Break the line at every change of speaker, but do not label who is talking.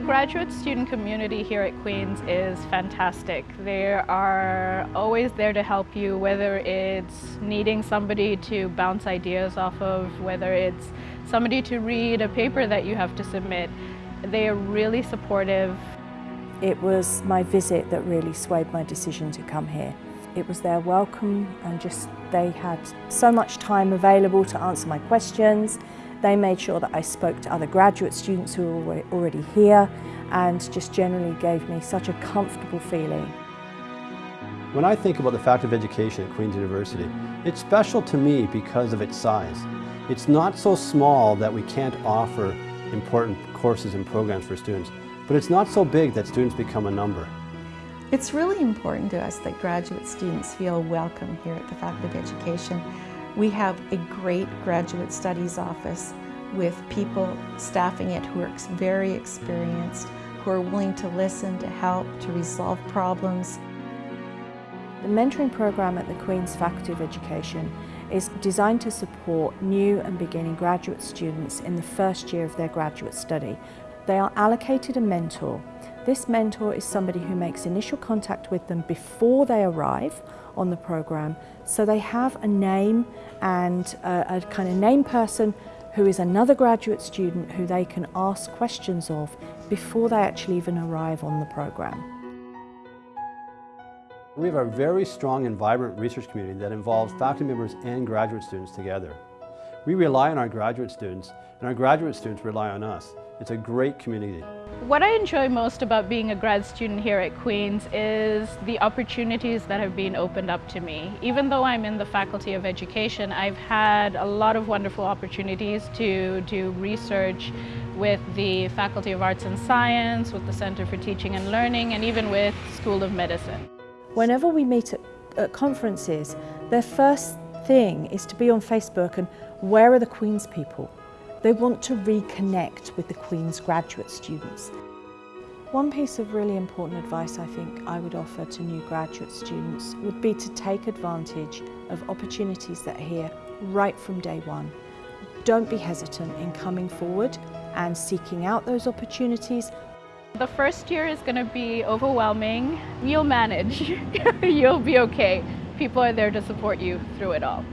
graduate student community here at Queen's is fantastic. They are always there to help you, whether it's needing somebody to bounce ideas off of, whether it's somebody to read a paper that you have to submit. They are really supportive.
It was my visit that really swayed my decision to come here. It was their welcome and just they had so much time available to answer my questions. They made sure that I spoke to other graduate students who were already here and just generally gave me such a comfortable feeling.
When I think about the Faculty of Education at Queen's University, it's special to me because of its size. It's not so small that we can't offer important courses and programs for students, but it's not so big that students become a number.
It's really important to us that graduate students feel welcome here at the Faculty of Education. We have a great graduate studies office with people staffing it who are very experienced, who are willing to listen, to help, to resolve problems.
The mentoring program at the Queen's Faculty of Education is designed to support new and beginning graduate students in the first year of their graduate study. They are allocated a mentor this mentor is somebody who makes initial contact with them before they arrive on the program so they have a name and a, a kind of name person who is another graduate student who they can ask questions of before they actually even arrive on the program.
We have a very strong and vibrant research community that involves faculty members and graduate students together. We rely on our graduate students and our graduate students rely on us. It's a great community.
What I enjoy most about being a grad student here at Queen's is the opportunities that have been opened up to me. Even though I'm in the Faculty of Education, I've had a lot of wonderful opportunities to do research with the Faculty of Arts and Science, with the Center for Teaching and Learning, and even with School of Medicine.
Whenever we meet at, at conferences, their first thing is to be on Facebook and where are the Queen's people? They want to reconnect with the Queen's graduate students. One piece of really important advice I think I would offer to new graduate students would be to take advantage of opportunities that are here right from day one. Don't be hesitant in coming forward and seeking out those opportunities.
The first year is going to be overwhelming. You'll manage. You'll be okay. People are there to support you through it all.